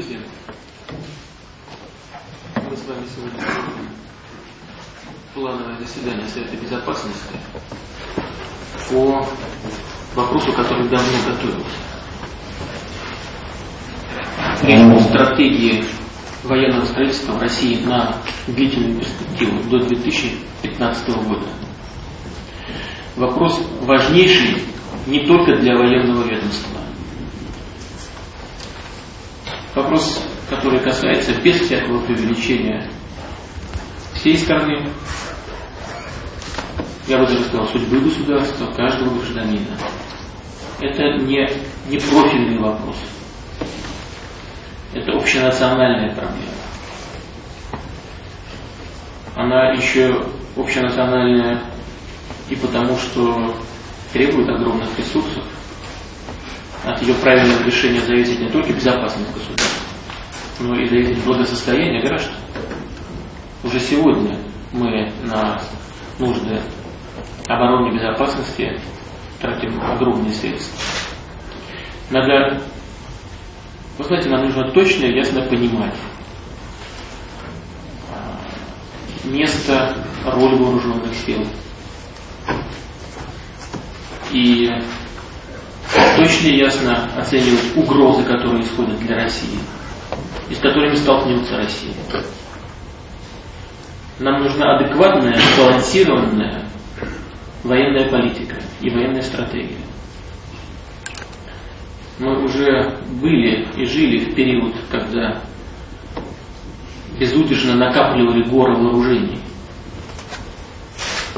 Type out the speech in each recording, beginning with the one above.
друзья, мы с вами сегодня плановое заседание Совета Безопасности по вопросу, который давно готовился. Речь стратегии военного строительства в России на длительную перспективу до 2015 года. Вопрос важнейший не только для военного ведомства. Вопрос, который касается без всякого преувеличения всей страны, я бы даже сказал, судьбы государства, каждого гражданина. Это не, не профильный вопрос. Это общенациональная проблема. Она еще общенациональная и потому, что требует огромных ресурсов. Ее правильного решения зависит не только безопасность государства, но и зависит благосостояние граждан. Уже сегодня мы на нужды обороны и безопасности тратим огромные средства. Надо, вы знаете, нам нужно точно и ясно понимать а, место, роль вооруженных сил. И точно и ясно оценивать угрозы, которые исходят для России и с которыми столкнется Россия. Нам нужна адекватная, сбалансированная военная политика и военная стратегия. Мы уже были и жили в период, когда безудержно накапливали горы вооружений.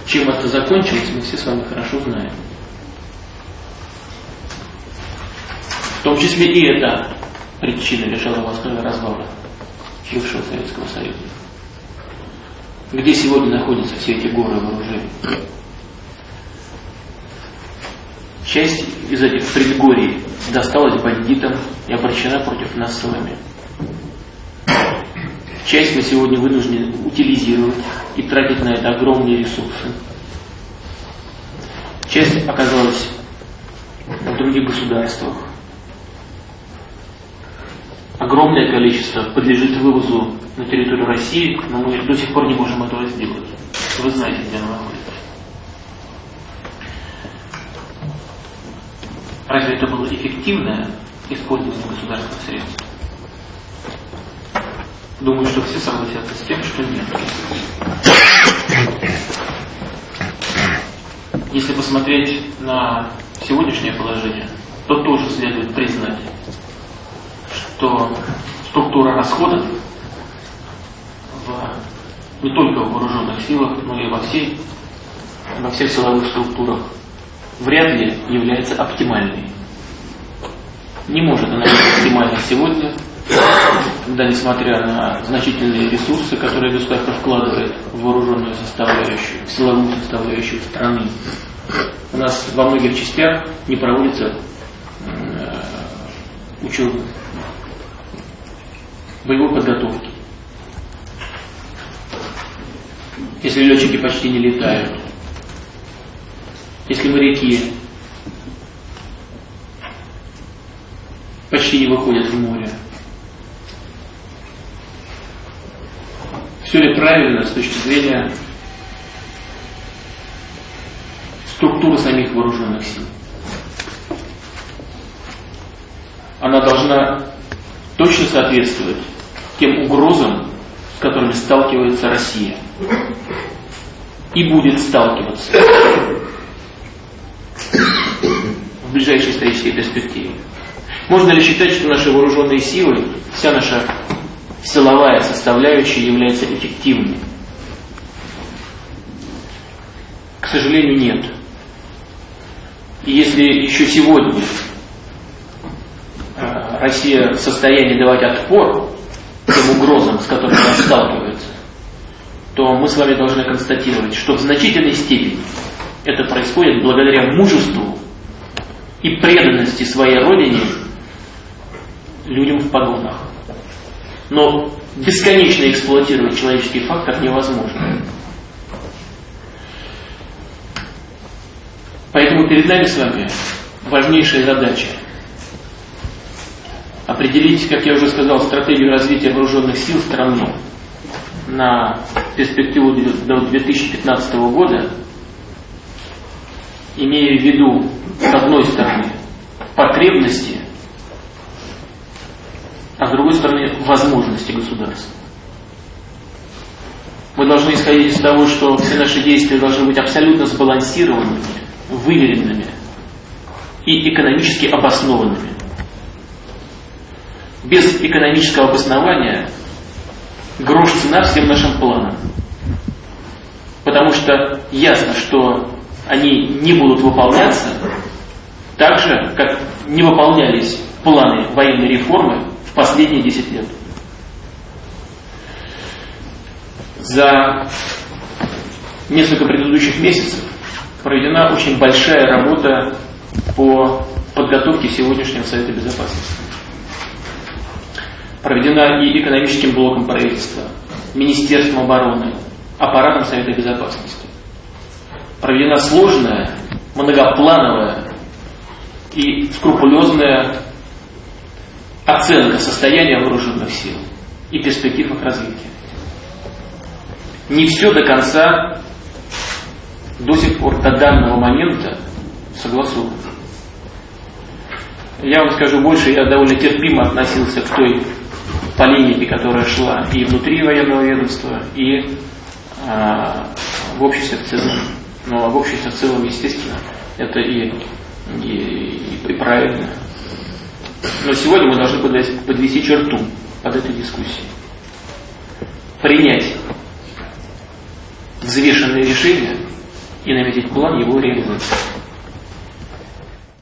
Чем это закончилось, мы все с вами хорошо знаем. В том числе и это причина лежала в основе развала бывшего Советского Союза. Где сегодня находятся все эти горы вооружений? Часть из этих предгорий досталась бандитам и обращена против нас с вами. Часть мы сегодня вынуждены утилизировать и тратить на это огромные ресурсы. Часть оказалась в других государствах. Огромное количество подлежит вывозу на территорию России, но мы до сих пор не можем этого сделать. Вы знаете, где оно находится. Разве это было эффективное использование государственных средств? Думаю, что все согласятся с тем, что нет. Если посмотреть на сегодняшнее положение, то тоже следует признать, что структура расходов в, не только в вооруженных силах, но и во, всей, во всех силовых структурах вряд ли является оптимальной. Не может она быть оптимальной сегодня, когда, несмотря на значительные ресурсы, которые государство вкладывает в вооруженную составляющую, в силовую составляющую страны, у нас во многих частях не проводится э, учебы, боевой подготовки. Если летчики почти не летают, если моряки почти не выходят в море. Все ли правильно с точки зрения структуры самих вооруженных сил? Она должна точно соответствовать тем угрозам, с которыми сталкивается Россия. И будет сталкиваться в ближайшей исторической перспективе. Можно ли считать, что наши вооруженные силы, вся наша силовая составляющая является эффективной? К сожалению, нет. И если еще сегодня э, Россия в состоянии давать отпор тем угрозам, с которыми она сталкивается, то мы с вами должны констатировать, что в значительной степени это происходит благодаря мужеству и преданности своей родине людям в погонах. Но бесконечно эксплуатировать человеческий фактор невозможно. Поэтому перед нами с вами важнейшая задача определить, как я уже сказал, стратегию развития вооруженных сил страны на перспективу до 2015 года, имея в виду, с одной стороны, потребности, а с другой стороны, возможности государства. Мы должны исходить из того, что все наши действия должны быть абсолютно сбалансированными, выверенными и экономически обоснованными. Без экономического обоснования грош цена всем нашим планам. Потому что ясно, что они не будут выполняться так же, как не выполнялись планы военной реформы в последние 10 лет. За несколько предыдущих месяцев проведена очень большая работа по подготовке сегодняшнего Совета Безопасности. Проведена и экономическим блоком правительства, Министерством обороны, аппаратом Совета Безопасности. Проведена сложная, многоплановая и скрупулезная оценка состояния вооруженных сил и перспектив их развития. Не все до конца до сих пор, до данного момента согласовано. Я вам скажу больше, я довольно терпимо относился к той полемике, которая шла и внутри военного ведомства, и а, в обществе в целом. Но в обществе в целом, естественно, это и, и, и правильно. Но сегодня мы должны подвести, подвести черту под этой дискуссией. Принять взвешенное решение и наметить план его реализации.